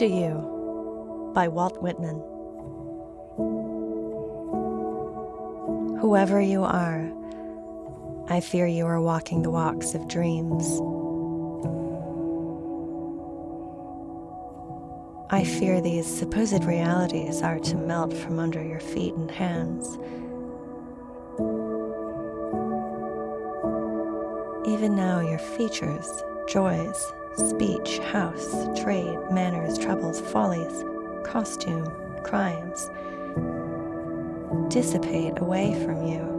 to You by Walt Whitman. Whoever you are, I fear you are walking the walks of dreams. I fear these supposed realities are to melt from under your feet and hands. Even now, your features, joys, speech, house, trade, manners, troubles, follies, costume, crimes dissipate away from you.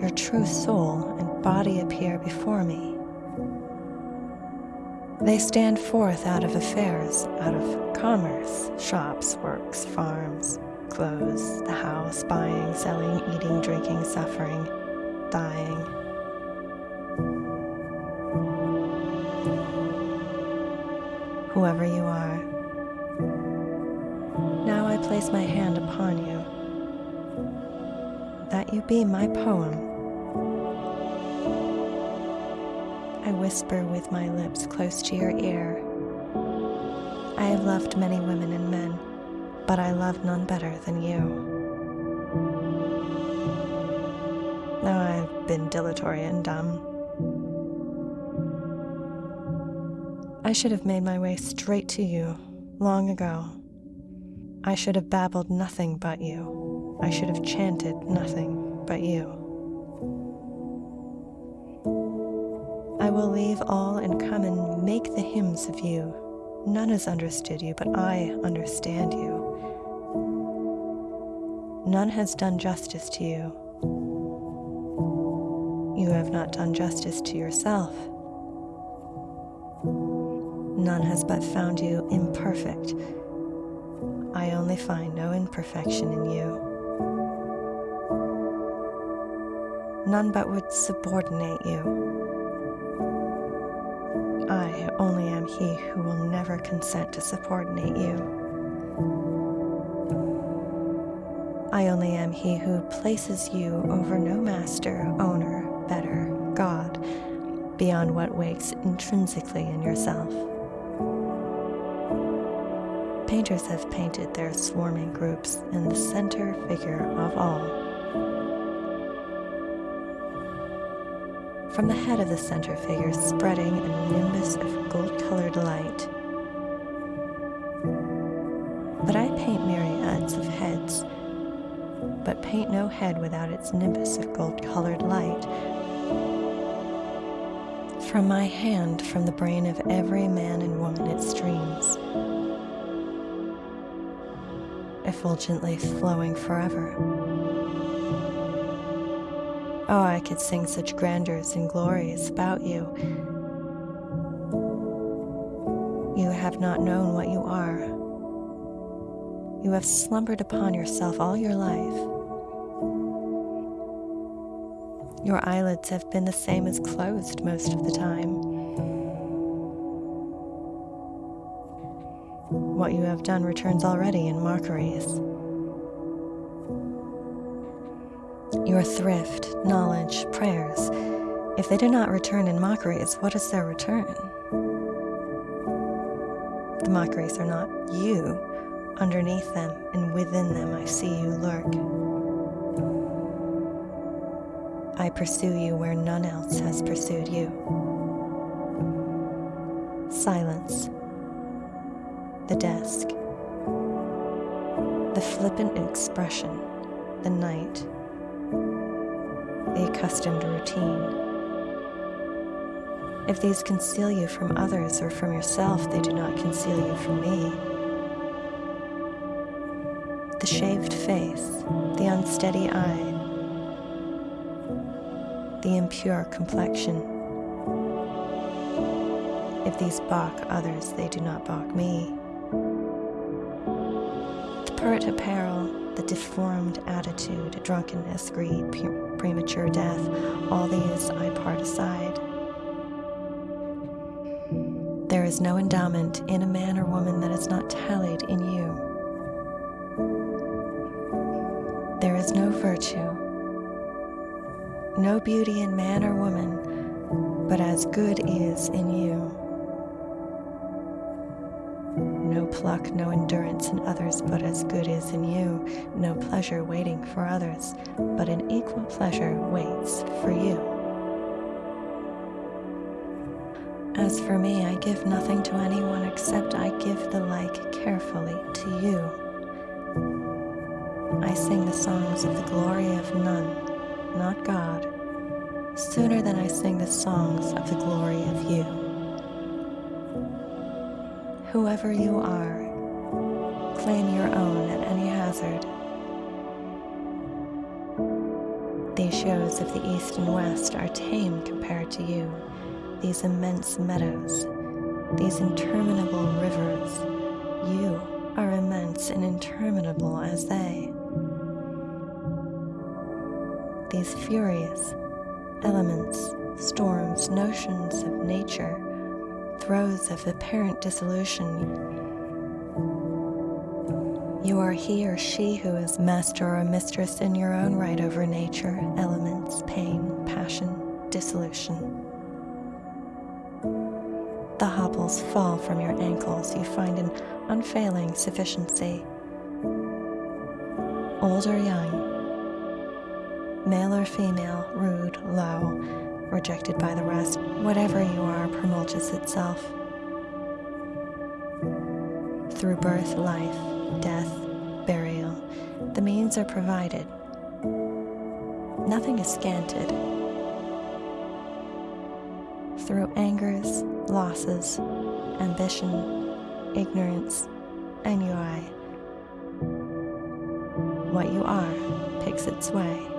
Your true soul and body appear before me. They stand forth out of affairs, out of commerce, shops, works, farms, clothes, the house, buying, selling, eating, drinking, suffering, dying. Whoever you are, now I place my hand upon you, that you be my poem. I whisper with my lips close to your ear. I have loved many women and men but I love none better than you. Now I've been dilatory and dumb. I should have made my way straight to you long ago. I should have babbled nothing but you. I should have chanted nothing but you. I will leave all and come and make the hymns of you. None has understood you, but I understand you. None has done justice to you. You have not done justice to yourself. None has but found you imperfect. I only find no imperfection in you. None but would subordinate you. I only am he who will never consent to subordinate you. I only am he who places you over no master, owner, better, God, beyond what wakes intrinsically in yourself. Painters have painted their swarming groups in the center figure of all. From the head of the center figure spreading a nimbus of gold-colored light. But I paint myriads of heads but paint no head without its nimbus of gold-colored light. From my hand, from the brain of every man and woman it streams, effulgently flowing forever. Oh, I could sing such grandeurs and glories about you. You have not known what you are. You have slumbered upon yourself all your life. Your eyelids have been the same as closed most of the time. What you have done returns already in mockeries. Your thrift, knowledge, prayers, if they do not return in mockeries, what is their return? The mockeries are not you. Underneath them and within them I see you lurk. I pursue you where none else has pursued you. Silence. The desk. The flippant expression. The night. The accustomed routine. If these conceal you from others or from yourself, they do not conceal you from me. The shaved face, the unsteady eye, the impure complexion. If these balk others, they do not balk me. The pert apparel, the deformed attitude, drunkenness, greed, premature death, all these I part aside. There is no endowment in a man or woman that is not tallied in you. There is no virtue no beauty in man or woman, but as good is in you. Pluck, no endurance in others, but as good is in you, no pleasure waiting for others, but an equal pleasure waits for you. As for me, I give nothing to anyone except I give the like carefully to you. I sing the songs of the glory of none, not God, sooner than I sing the songs of the glory of you. Whoever you are, claim your own at any hazard. These shows of the east and west are tame compared to you these immense meadows, these interminable rivers. You are immense and interminable as they. These furious elements, storms, notions of nature, throes of apparent dissolution. You are he or she who is master or mistress in your own right over nature, elements, pain, passion, dissolution. The hobbles fall from your ankles, you find an unfailing sufficiency. Old or young, male or female, rude, low, rejected by the rest, whatever you are promulgates itself. Through birth, life, death, burial, the means are provided. Nothing is scanted through angers, losses, ambition, ignorance, ennui. What you are picks its way.